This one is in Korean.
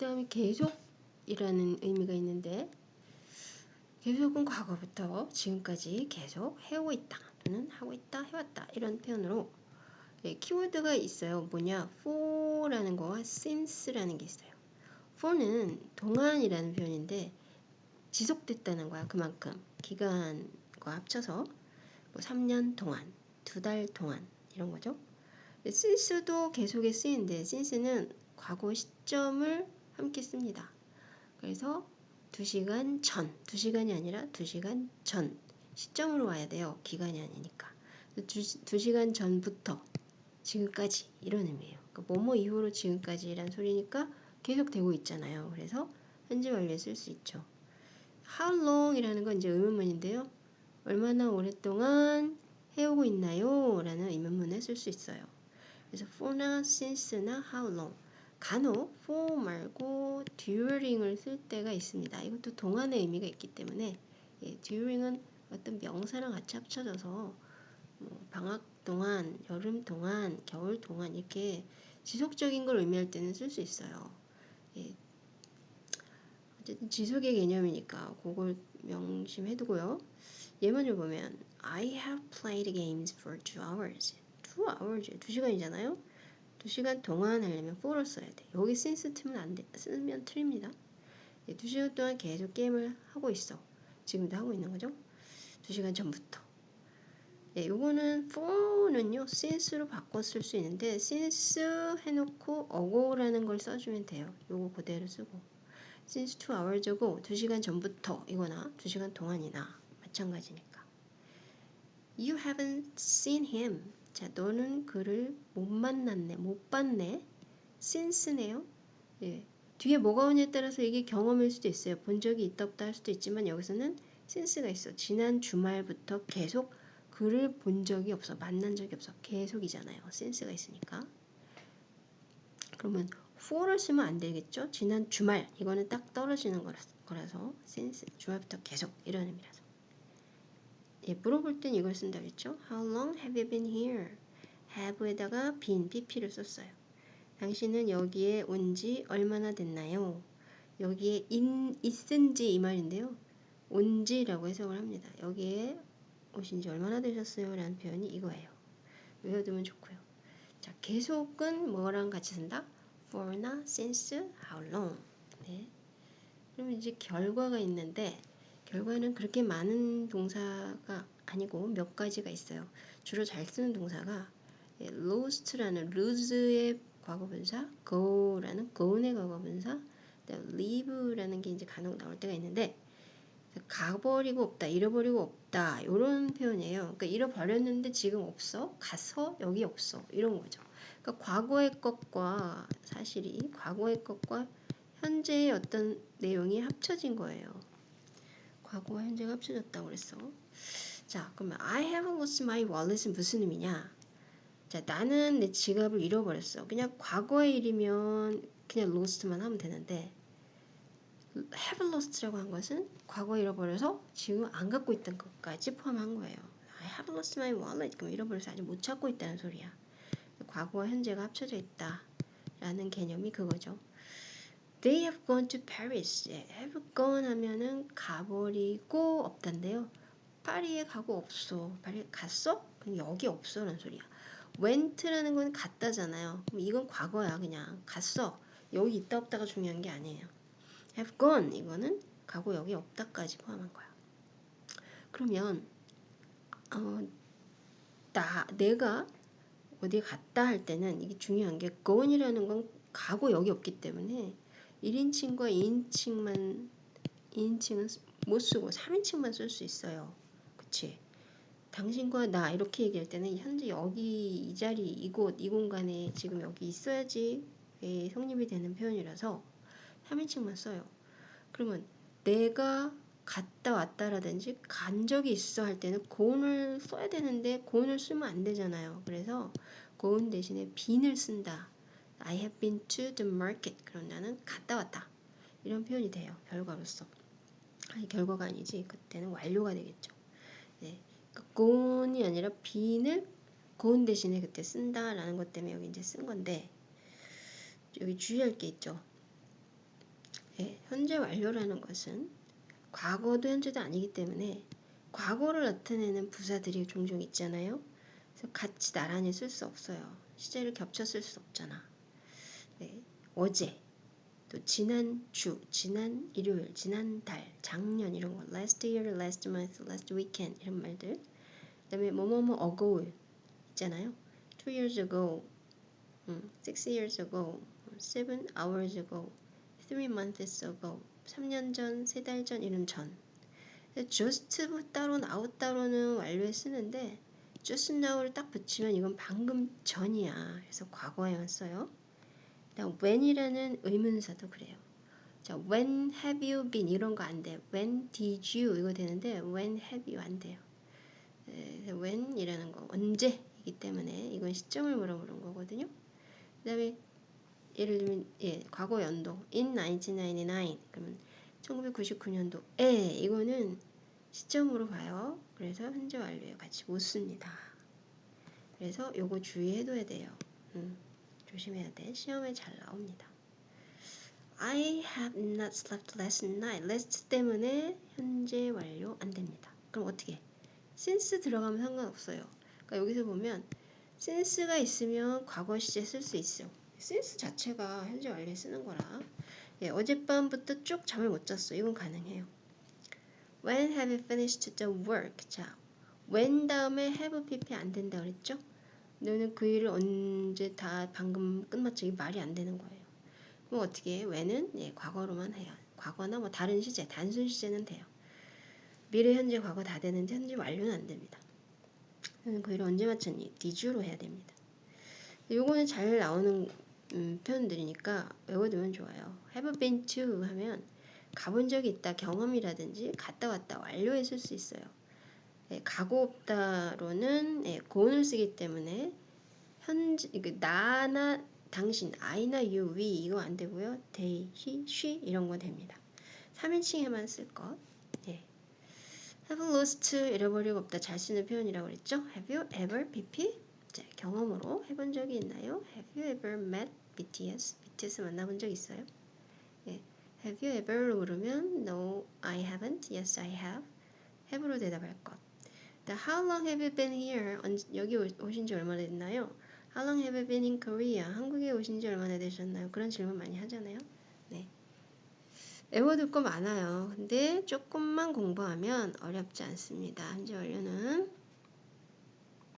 다음에 계속이라는 의미가 있는데 계속은 과거부터 지금까지 계속 해오고 있다 또는 하고 있다 해왔다 이런 표현으로 예, 키워드가 있어요. 뭐냐 for라는 거와 since라는 게 있어요. for는 동안이라는 표현인데 지속됐다는 거야. 그만큼 기간과 합쳐서 뭐 3년 동안, 두 달 동안 이런 거죠. since도 계속에 쓰이는데 since는 과거 시점을 함께 씁니다. 그래서 2시간 전, 2시간이 아니라 2시간 전 시점으로 와야 돼요. 기간이 아니니까. 2, 시간 전부터 지금까지 이런 의미예요. 그러니까 뭐뭐 이후로 지금까지란 소리니까 계속 되고 있잖아요. 그래서 현재 완료에 쓸 수 있죠. How long 이라는 건 이제 의문문인데요. 얼마나 오랫동안 해오고 있나요? 라는 의문문에 쓸 수 있어요. 그래서 for나 since나 how long 간혹 for 말고 during을 쓸 때가 있습니다. 이것도 동안의 의미가 있기 때문에 예, during은 어떤 명사랑 같이 합쳐져서 뭐 방학 동안, 여름 동안, 겨울 동안 이렇게 지속적인 걸 의미할 때는 쓸 수 있어요. 예. 어쨌든 지속의 개념이니까 그걸 명심해두고요. 예문을 보면 I have played games for two hours. two hours, 두 시간이잖아요. 두 시간 동안 하려면 for를 써야 돼. 여기 since 틀면 안 돼. 쓰면 틀립니다. 예, 두 시간 동안 계속 게임을 하고 있어. 지금도 하고 있는 거죠. 두 시간 전부터. 네, 요거는 for는요, since로 바꿔 쓸 수 있는데, since 해놓고 ago라는 걸 써주면 돼요. 요거 그대로 쓰고. since two hours고, 두 시간 전부터 이거나 두 시간 동안이나 마찬가지니까. You haven't seen him. 자, 너는 그를 못 만났네, 못 봤네. since네요. 예. 뒤에 뭐가 오냐에 따라서 이게 경험일 수도 있어요. 본 적이 있다 없다 할 수도 있지만 여기서는 since가 있어. 지난 주말부터 계속 그를 본 적이 없어. 만난 적이 없어. 계속이잖아요. 센스가 있으니까. 그러면 for를 쓰면 안 되겠죠? 지난 주말 이거는 딱 떨어지는 거라서 센스 주말부터 계속 이런 의미라서 예, 물어볼 땐 이걸 쓴다 그랬죠? How long have you been here? have에다가 been, pp를 썼어요. 당신은 여기에 온 지 얼마나 됐나요? 여기에 in, 있은지 이 말인데요. 온지라고 해석을 합니다. 여기에 오신 지 얼마나 되셨어요? 라는 표현이 이거예요. 외워두면 좋고요. 자, 계속은 뭐랑 같이 쓴다? for나 since, how long. 네. 그럼 이제 결과가 있는데 결과는 그렇게 많은 동사가 아니고 몇 가지가 있어요. 주로 잘 쓰는 동사가 예, lost라는 lose의 과거분사, go라는 go의 과거분사, leave라는 게 이제 간혹 나올 때가 있는데 가버리고 없다, 잃어버리고 없다 이런 표현이에요. 그러니까 잃어버렸는데 지금 없어, 가서 여기 없어 이런 거죠. 그러니까 과거의 것과 사실이 과거의 것과 현재의 어떤 내용이 합쳐진 거예요. 과거와 현재가 합쳐졌다고 그랬어. 자, 그러면 I have lost my wallet은 무슨 의미냐? 자, 나는 내 지갑을 잃어버렸어. 그냥 과거의 일이면 그냥 lost만 하면 되는데 have lost라고 한 것은 과거 잃어버려서 지금 안 갖고 있던 것까지 포함한 거예요. I have lost my wallet. 그럼 잃어버려서 아직 못 찾고 있다는 소리야. 과거와 현재가 합쳐져 있다. 라는 개념이 그거죠. They have gone to Paris. 예, have gone 하면은 가버리고 없단데요. 파리에 가고 없어. 파리에 갔어? 여기 없어. 라는 소리야. went라는 건 갔다잖아요. 그럼 이건 과거야. 그냥 갔어. 여기 있다 없다가 중요한 게 아니에요. have gone 이거는 가고 여기 없다까지 포함한 거야. 그러면 어, 나 내가 어디 갔다 할 때는 이게 중요한 게 gone이라는 건 가고 여기 없기 때문에 1인칭과 2인칭만 2인칭은 못 쓰고 3인칭만 쓸 수 있어요. 그치? 당신과 나 이렇게 얘기할 때는 현재 여기 이 자리 이곳 이 공간에 지금 여기 있어야지 성립이 되는 표현이라서 3인칭만 써요. 그러면 내가 갔다 왔다라든지 간 적이 있어 할 때는 고운을 써야 되는데 고운을 쓰면 안 되잖아요. 그래서 고운 대신에 빈을 쓴다. I have been to the market. 그럼 나는 갔다 왔다. 이런 표현이 돼요. 결과로서. 아니 결과가 아니지. 그때는 완료가 되겠죠. 네. 그러니까 고운이 아니라 빈을 고운 대신에 그때 쓴다라는 것 때문에 여기 이제 쓴 건데 여기 주의할 게 있죠. 예, 현재 완료라는 것은 과거도 현재도 아니기 때문에 과거를 나타내는 부사들이 종종 있잖아요. 그래서 같이 나란히 쓸 수 없어요. 시제를 겹쳐 쓸 수 없잖아. 네, 어제, 또 지난 주, 지난 일요일, 지난 달, 작년 이런 거, last year, last month, last weekend 이런 말들. 그 다음에 뭐뭐뭐 ago 있잖아요. two years ago, 음, six years ago, seven hours ago, three months ago, 3년 전, 3달 전 이런 전. just 따로 out 따로는 완료에 쓰는데 just now를 딱 붙이면 이건 방금 전이야. 그래서 과거에만 써요. 그다음 when이라는 의문사도 그래요. 자, when have you been 이런 거 안 돼. when did you 이거 되는데 when have you 안 돼요. 에, when이라는 거 언제이기 때문에 이건 시점을 물어보는 거거든요. 그다음에 예를 들면 예, 과거 연도 in 1999 그러면 1999년도에 이거는 시점으로 봐요. 그래서 현재 완료에 같이 못 씁니다. 그래서 요거 주의해둬야 돼요. 음, 조심해야 돼. 시험에 잘 나옵니다. I have not slept last night. last 때문에 현재 완료 안 됩니다. 그럼 어떻게? since 들어가면 상관없어요. 그러니까 여기서 보면 since가 있으면 과거 시제 쓸 수 있어요. since 자체가 현재 완료에 쓰는 거라. 예, 어젯밤부터 쭉 잠을 못 잤어. 이건 가능해요. When have you finished the work? 자, when 다음에 have pp 안 된다 그랬죠? 너는 그 일을 언제 다 방금 끝마쳐 이 말이 안 되는 거예요. 그럼 어떻게 해? when은 예, 과거로만 해요. 과거나 뭐 다른 시제, 단순 시제는 돼요. 미래, 현재, 과거 다 되는데 현재 완료는 안 됩니다. 너는 그 일을 언제 마쳤니? did로 해야 됩니다. 요거는 잘 나오는 음, 표현들이니까 외워두면 좋아요. have been to 하면 가본 적이 있다 경험이라든지 갔다 왔다 완료에 쓸수 있어요. 예, 가고 없다로는 예, 고온을 쓰기 때문에 현재 그 나나 당신 I나 you, we 이거 안 되고요. they, he, she 이런 거 됩니다. 3인칭에만 쓸 것. 예. have lost 잃어버리고 없다 잘 쓰는 표현이라고 그랬죠. have you ever pp 자, 경험으로 해본 적이 있나요? have you ever met BTS? BTS 만나본 적 있어요? 예. Have you ever로 물으면 No, I haven't. Yes, I have. have로 대답할 것. The How long have you been here? 여기 오신 지 얼마나 됐나요? How long have you been in Korea? 한국에 오신 지 얼마나 되셨나요? 그런 질문 많이 하잖아요. 네. 외워둘 거 많아요. 근데 조금만 공부하면 어렵지 않습니다. 현재 완료는